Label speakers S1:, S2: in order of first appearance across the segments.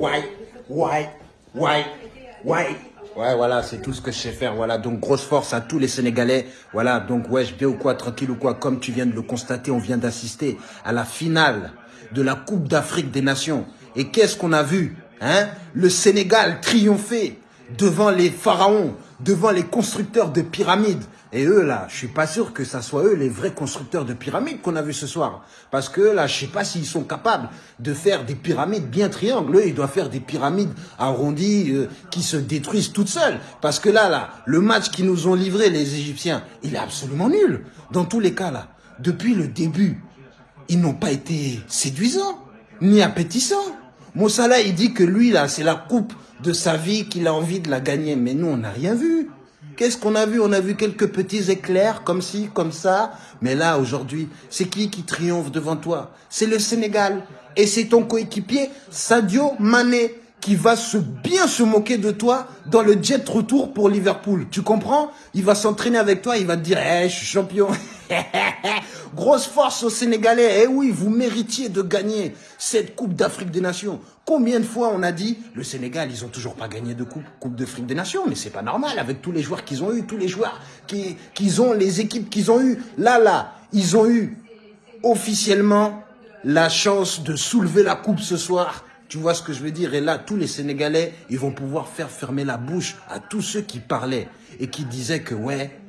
S1: ouais, ouais, ouais, ouais. Ouais, voilà, c'est tout ce que je sais faire. Voilà, donc grosse force à tous les Sénégalais. Voilà, donc wesh, bien ou quoi, tranquille ou quoi, comme tu viens de le constater, on vient d'assister à la finale de la Coupe d'Afrique des Nations. Et qu'est-ce qu'on a vu hein? Le Sénégal triompher devant les pharaons, devant les constructeurs de pyramides. Et eux, là, je suis pas sûr que ça soit eux les vrais constructeurs de pyramides qu'on a vu ce soir. Parce que là, je sais pas s'ils sont capables de faire des pyramides bien triangles. Eux, ils doivent faire des pyramides arrondies euh, qui se détruisent toutes seules. Parce que là, là, le match qu'ils nous ont livré, les Égyptiens, il est absolument nul. Dans tous les cas, là, depuis le début, ils n'ont pas été séduisants, ni appétissants. Mossala, il dit que lui, là, c'est la coupe de sa vie qu'il a envie de la gagner. Mais nous, on n'a rien vu. Qu'est-ce qu'on a vu? On a vu quelques petits éclairs, comme ci, comme ça. Mais là, aujourd'hui, c'est qui qui triomphe devant toi? C'est le Sénégal. Et c'est ton coéquipier, Sadio Mané, qui va se bien se moquer de toi dans le jet retour pour Liverpool. Tu comprends? Il va s'entraîner avec toi, il va te dire hey, je suis champion ». Grosse force aux Sénégalais. Eh oui, vous méritiez de gagner cette Coupe d'Afrique des Nations. Combien de fois on a dit, le Sénégal, ils ont toujours pas gagné de Coupe, coupe d'Afrique des Nations, mais c'est pas normal avec tous les joueurs qu'ils ont eu, tous les joueurs qu'ils ont, les équipes qu'ils ont eu. Là, là, ils ont eu officiellement la chance de soulever la coupe ce soir. Tu vois ce que je veux dire? Et là, tous les Sénégalais, ils vont pouvoir faire fermer la bouche à tous ceux qui parlaient et qui disaient que, ouais,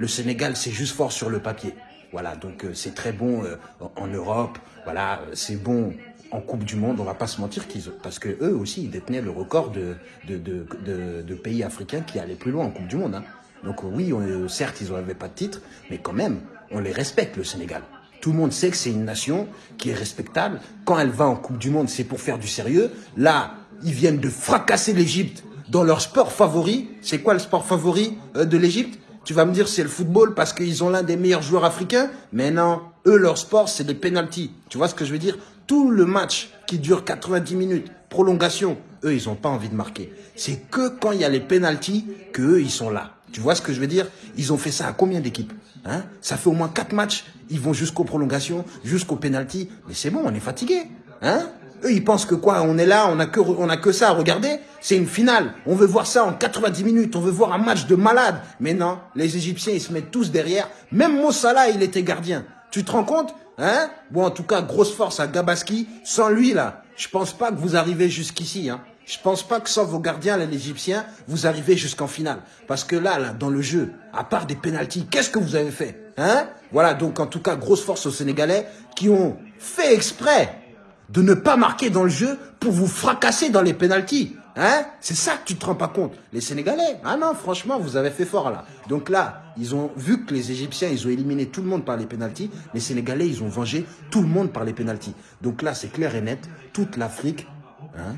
S1: le Sénégal, c'est juste fort sur le papier. Voilà, donc euh, c'est très bon euh, en Europe. Voilà, euh, c'est bon en Coupe du Monde. On va pas se mentir qu'ils parce que eux aussi ils détenaient le record de pays africains qui allaient plus loin en Coupe du Monde. Hein. Donc oui, certes ils n'avaient pas de titre, mais quand même on les respecte le Sénégal. Tout le monde sait que c'est une nation qui est respectable. Quand elle va en Coupe du Monde, c'est pour faire du sérieux. Là, ils viennent de fracasser l'Égypte dans leur sport favori. C'est quoi le sport favori de l'Égypte? Tu vas me dire c'est le football parce qu'ils ont l'un des meilleurs joueurs africains. Mais non, eux, leur sport, c'est des pénalties. Tu vois ce que je veux dire Tout le match qui dure 90 minutes, prolongation, eux, ils n'ont pas envie de marquer. C'est que quand il y a les pénalties que eux, ils sont là. Tu vois ce que je veux dire Ils ont fait ça à combien d'équipes hein? Ça fait au moins 4 matchs. Ils vont jusqu'aux prolongations, jusqu'aux pénalties. Mais c'est bon, on est fatigué. Hein? Eux, ils pensent que quoi On est là, on a que, on a que ça à regarder. C'est une finale. On veut voir ça en 90 minutes. On veut voir un match de malade. Mais non, les Égyptiens, ils se mettent tous derrière. Même Mossala, il était gardien. Tu te rends compte Hein? Bon, en tout cas, grosse force à Gabaski. Sans lui, là, je pense pas que vous arrivez jusqu'ici. Hein. Je pense pas que sans vos gardiens, les Égyptiens, vous arrivez jusqu'en finale. Parce que là, là, dans le jeu, à part des pénalties, qu'est-ce que vous avez fait Hein? Voilà, donc en tout cas, grosse force aux Sénégalais qui ont fait exprès de ne pas marquer dans le jeu pour vous fracasser dans les pénalties. Hein? C'est ça que tu te rends pas compte. Les Sénégalais, ah non, franchement, vous avez fait fort là. Donc là, ils ont vu que les Égyptiens, ils ont éliminé tout le monde par les pénalties. Les Sénégalais, ils ont vengé tout le monde par les pénalties. Donc là, c'est clair et net. Toute l'Afrique, hein,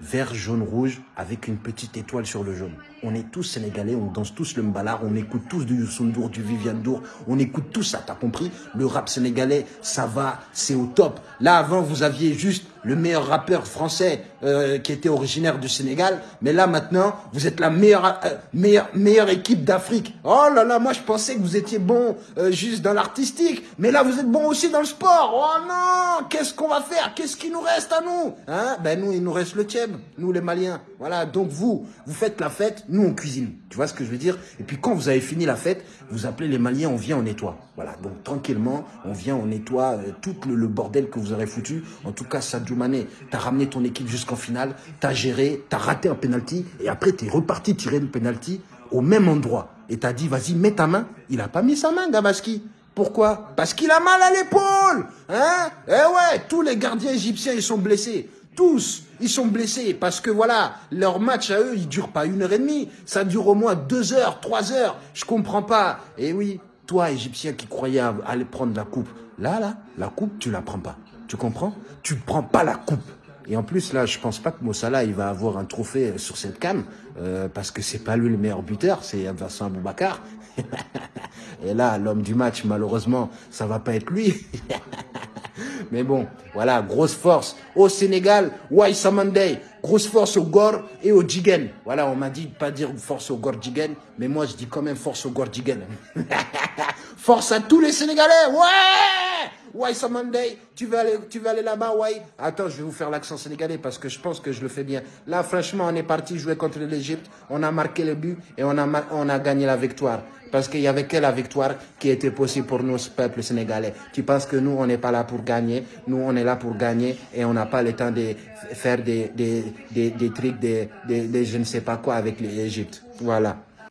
S1: vert, jaune, rouge, avec une petite étoile sur le jaune. On est tous sénégalais, on danse tous le mbalar, on écoute tous du Youssou du Viviane Dour, on écoute tout ça, t'as compris? Le rap sénégalais, ça va, c'est au top. Là, avant, vous aviez juste le meilleur rappeur français euh, qui était originaire du Sénégal. Mais là, maintenant, vous êtes la meilleure, euh, meilleure, meilleure équipe d'Afrique. Oh là là, moi, je pensais que vous étiez bon euh, juste dans l'artistique. Mais là, vous êtes bon aussi dans le sport. Oh non, qu'est-ce qu'on va faire? Qu'est-ce qui nous reste à nous? Hein? Ben nous, il nous reste le tieb, nous les Maliens. Voilà, donc vous, vous faites la fête, nous, on cuisine. Tu vois ce que je veux dire? Et puis quand vous avez fini la fête, vous appelez les Maliens, on vient, on nettoie. Voilà, donc tranquillement, on vient, on nettoie tout le, bordel que vous aurez foutu. En tout cas, Sadio t'as ramené ton équipe jusqu'en finale, t'as géré, t'as raté un penalty, et après t'es reparti tirer le penalty au même endroit. Et t'as dit, vas-y, mets ta main. Il a pas mis sa main, Gabaski. Pourquoi? Parce qu'il a mal à l'épaule. Hein? Eh ouais, tous les gardiens égyptiens, ils sont blessés. Tous, ils sont blessés parce que voilà, leur match à eux, il dure pas une heure et demie. Ça dure au moins deux heures, trois heures. Je comprends pas. Et oui, toi, Égyptien qui croyais aller prendre la coupe, là, là, la coupe, tu la prends pas. Tu comprends? Tu prends pas la coupe. Et en plus, là, je pense pas que Mossala, il va avoir un trophée sur cette cam, euh, parce que c'est pas lui le meilleur buteur, c'est Vincent Aboubacar. Et là, l'homme du match, malheureusement, ça va pas être lui. Mais bon, voilà, grosse force au Sénégal, Waisamandei, grosse force au Gor et au Jigen. Voilà, on m'a dit de pas dire force au Gor Jigen, mais moi je dis quand même force au Gor Jigen. force à tous les Sénégalais, ouais Why Monday Tu veux aller, tu veux aller là-bas, why? Attends, je vais vous faire l'accent sénégalais parce que je pense que je le fais bien. Là, franchement, on est parti jouer contre l'Égypte, on a marqué le but et on a, on a gagné la victoire. Parce qu'il y avait que la victoire qui était possible pour nous, ce peuple sénégalais. Tu penses que nous, on n'est pas là pour gagner? Nous, on est là pour gagner et on n'a pas le temps de faire des, des, des, des trucs, des, des, je ne sais pas quoi avec l'Égypte. Voilà.